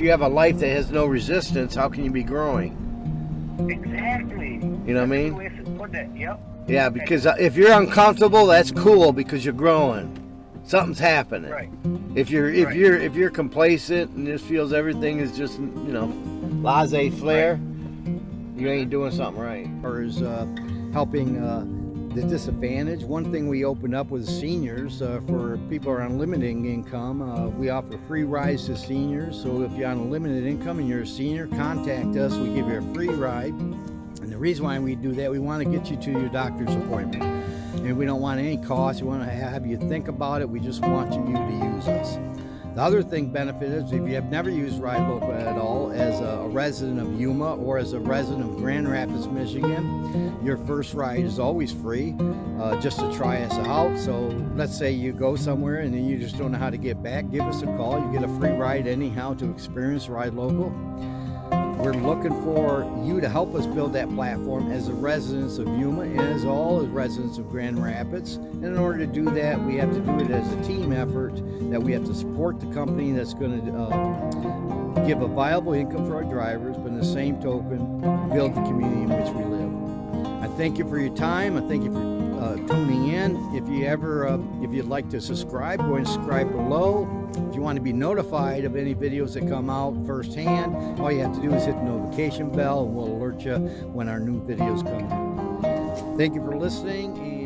if you have a life that has no resistance, how can you be growing? Exactly. You know what I mean? That's the way to put that. Yep. Yeah, because uh, if you're uncomfortable, that's cool because you're growing. Something's happening. Right. If you're if Right. you're if you're complacent and just feels everything is just you know laissez faire, you ain't doing something right. Or is uh, helping uh, the disadvantage. One thing we opened up with seniors uh, for people are on limited income. Uh, we offer free rides to seniors. So if you're on a limited income and you're a senior, contact us. We give you a free ride. And the reason why we do that, we want to get you to your doctor's appointment. And we don't want any cost. We want to have you think about it. We just want you to use us. The other thing benefit is if you have never used Ride Local at all as a resident of Yuma or as a resident of Grand Rapids, Michigan, your first ride is always free uh, just to try us out. So let's say you go somewhere and then you just don't know how to get back, give us a call. You get a free ride anyhow to experience Ride Local. We're looking for you to help us build that platform as the residents of Yuma and as all as residents of Grand Rapids. And in order to do that, we have to do it as a team effort, that we have to support the company that's going to uh, give a viable income for our drivers, but in the same token, build the community in which we live. I thank you for your time. I thank you for uh, tuning in. If you ever, uh, if you'd like to subscribe, go and subscribe below. You want to be notified of any videos that come out firsthand, all you have to do is hit the notification bell and we'll alert you when our new videos come out. Thank you for listening